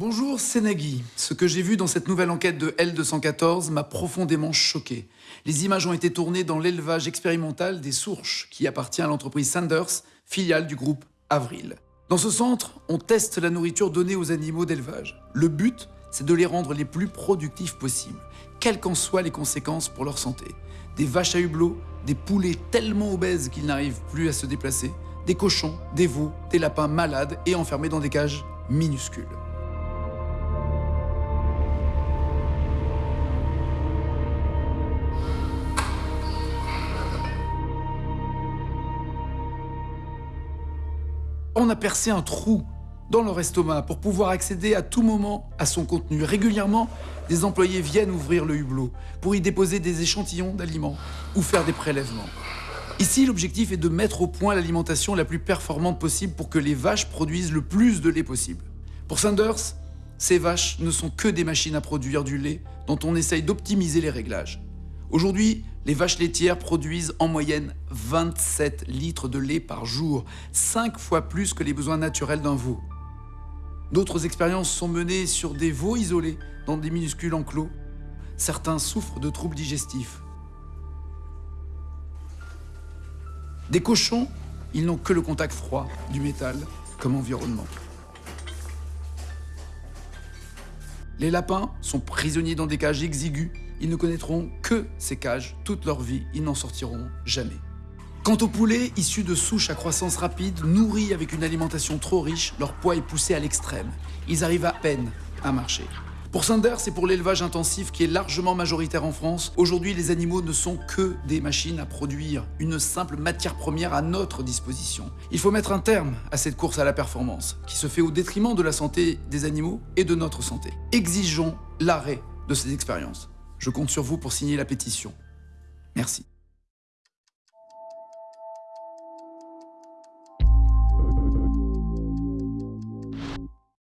Bonjour, c'est Nagui. Ce que j'ai vu dans cette nouvelle enquête de L214 m'a profondément choqué. Les images ont été tournées dans l'élevage expérimental des Sourches, qui appartient à l'entreprise Sanders, filiale du groupe Avril. Dans ce centre, on teste la nourriture donnée aux animaux d'élevage. Le but, c'est de les rendre les plus productifs possibles, quelles qu'en soient les conséquences pour leur santé. Des vaches à hublot, des poulets tellement obèses qu'ils n'arrivent plus à se déplacer, des cochons, des veaux, des lapins malades et enfermés dans des cages minuscules. On a percé un trou dans leur estomac pour pouvoir accéder à tout moment à son contenu. Régulièrement, des employés viennent ouvrir le hublot pour y déposer des échantillons d'aliments ou faire des prélèvements. Ici, l'objectif est de mettre au point l'alimentation la plus performante possible pour que les vaches produisent le plus de lait possible. Pour Sanders, ces vaches ne sont que des machines à produire du lait dont on essaye d'optimiser les réglages. Aujourd'hui, les vaches laitières produisent en moyenne 27 litres de lait par jour, 5 fois plus que les besoins naturels d'un veau. D'autres expériences sont menées sur des veaux isolés dans des minuscules enclos. Certains souffrent de troubles digestifs. Des cochons, ils n'ont que le contact froid du métal comme environnement. Les lapins sont prisonniers dans des cages exiguës. Ils ne connaîtront que ces cages toute leur vie. Ils n'en sortiront jamais. Quant aux poulets, issus de souches à croissance rapide, nourris avec une alimentation trop riche, leur poids est poussé à l'extrême. Ils arrivent à peine à marcher. Pour Sanders et pour l'élevage intensif qui est largement majoritaire en France, aujourd'hui les animaux ne sont que des machines à produire, une simple matière première à notre disposition. Il faut mettre un terme à cette course à la performance, qui se fait au détriment de la santé des animaux et de notre santé. Exigeons l'arrêt de ces expériences. Je compte sur vous pour signer la pétition. Merci.